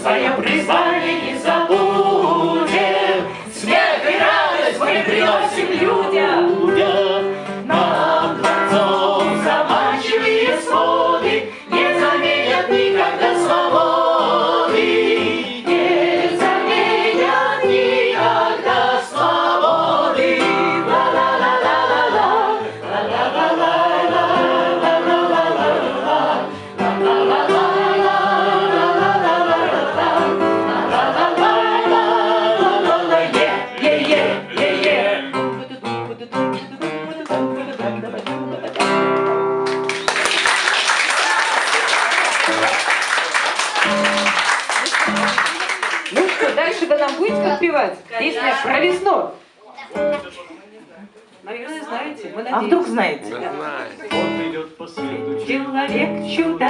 свое призвание не забудем. Смех и радость мы приносим людям. Ну что, дальше вы нам будете подпевать? Песня про весну. Наверное, знаете. Мы А вдруг знаете? Мы знаем. Он идет по свету Человек чудо